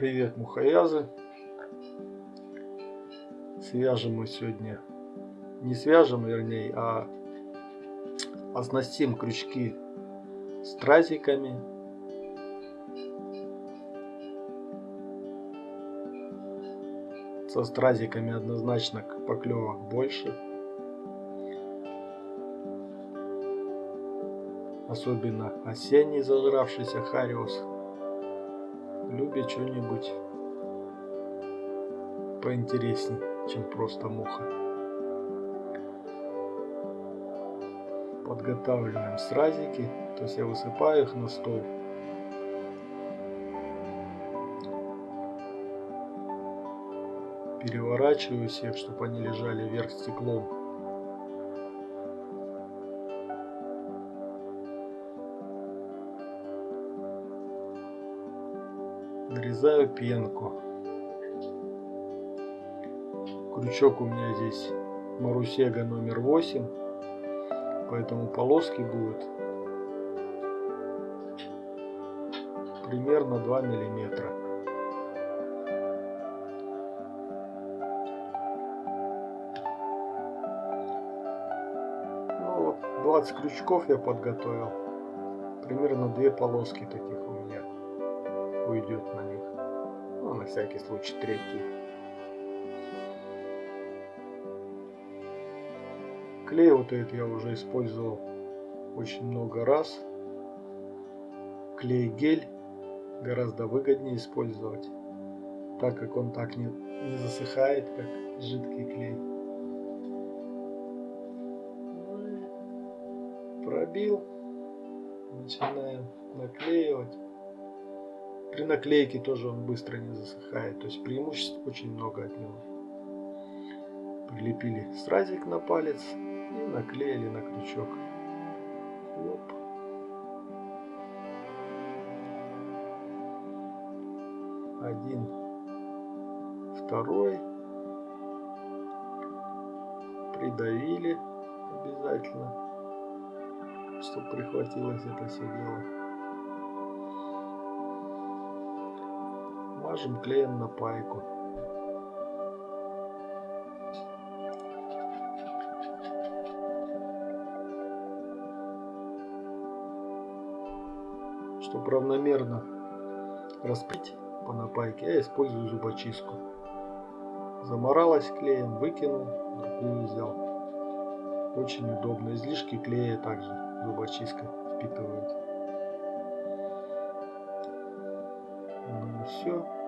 Привет, мухоязы. Свяжем мы сегодня, не свяжем, вернее, а оснастим крючки стразиками. Со стразиками однозначно поклевок больше. Особенно осенний зажравшийся хариус любит что-нибудь поинтереснее, чем просто муха. Подготавливаем сразики, то есть я высыпаю их на стол. Переворачиваю всех, чтобы они лежали вверх стеклом. Нарезаю пенку. Крючок у меня здесь Марусега номер 8, поэтому полоски будут примерно 2 миллиметра. Ну вот 20 крючков я подготовил. Примерно две полоски таких уйдет на них. Ну, на всякий случай третий. Клей вот этот я уже использовал очень много раз. Клей-гель гораздо выгоднее использовать, так как он так не, не засыхает, как жидкий клей. Пробил, начинаем наклеивать. При наклейке тоже он быстро не засыхает, то есть преимуществ очень много от него. Прилепили стразик на палец и наклеили на крючок. Оп. Один, второй. Придавили обязательно, чтобы прихватилось это все дело. Мажем клеем на пайку. Чтобы равномерно распить по напайке, я использую зубочистку. Заморалась клеем, выкинул, другую взял. Очень удобно. Излишки клея также зубочистка впитывает. Ну и все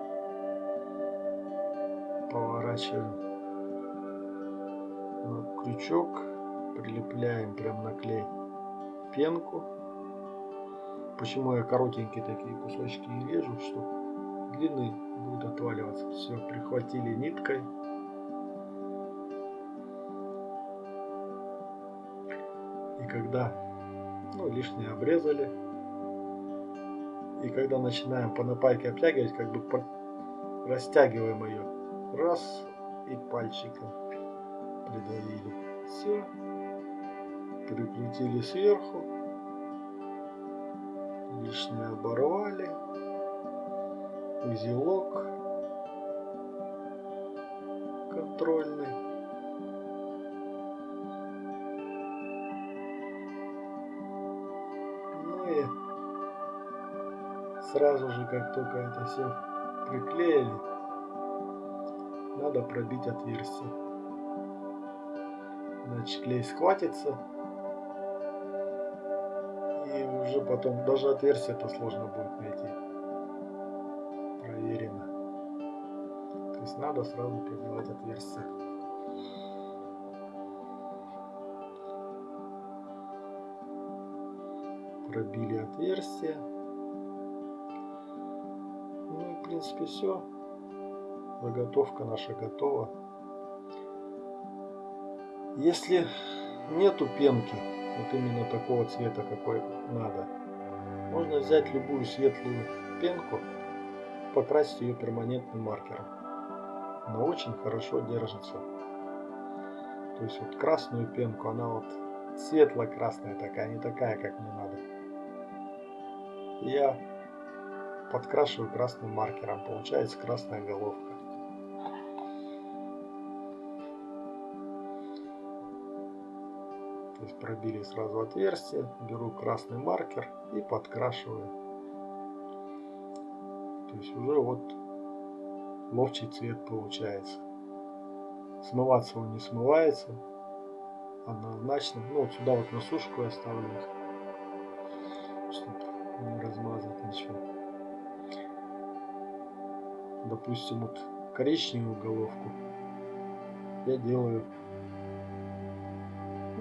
поворачиваем на крючок, прилепляем прям на клей пенку. Почему я коротенькие такие кусочки и режу, что длины будет отваливаться. Все, прихватили ниткой. И когда ну, лишнее обрезали, и когда начинаем по напайке обтягивать, как бы растягиваем ее Раз и пальчиком придавили. Все. Прикрутили сверху. Лишнее оборвали. Узелок контрольный. Ну и сразу же, как только это все приклеили, надо пробить отверстие. Значит, клей схватится. И уже потом, даже отверстие-то сложно будет найти. Проверено. То есть надо сразу пробивать отверстие. Пробили отверстие. Ну и в принципе все заготовка наша готова. Если нету пенки, вот именно такого цвета, какой надо, можно взять любую светлую пенку, покрасить ее перманентным маркером. Она очень хорошо держится. То есть вот красную пенку, она вот светло-красная такая, не такая, как мне надо. Я подкрашиваю красным маркером. Получается красная головка. То есть пробили сразу отверстие, беру красный маркер и подкрашиваю. То есть уже вот ловчий цвет получается. Смываться он не смывается. Однозначно. Ну вот сюда вот на сушку я ставлю. Чтобы не размазать ничего. Допустим, вот коричневую головку я делаю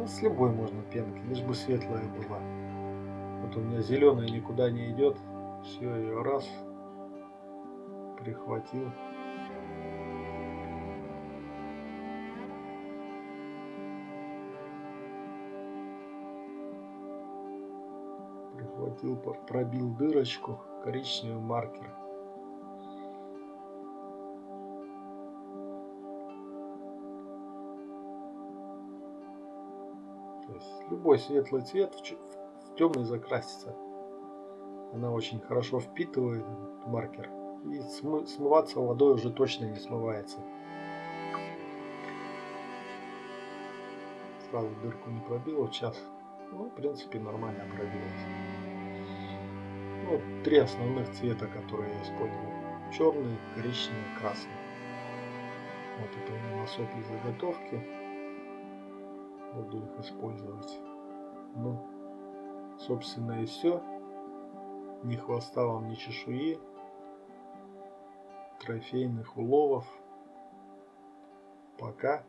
ну, с любой можно пенки, лишь бы светлая была. Вот у меня зеленая никуда не идет. Все, ее раз прихватил. Прихватил, пробил дырочку, коричневый маркер. То есть любой светлый цвет в, темный закрасится. Она очень хорошо впитывает маркер. И смы смываться водой уже точно не смывается. Сразу дырку не пробила в час. Ну, в принципе, нормально пробилась. Ну, три основных цвета, которые я использую. Черный, коричневый, красный. Вот это у меня сопли заготовки буду их использовать. Ну, собственно и все. Ни хвоста вам, ни чешуи. Трофейных уловов. Пока.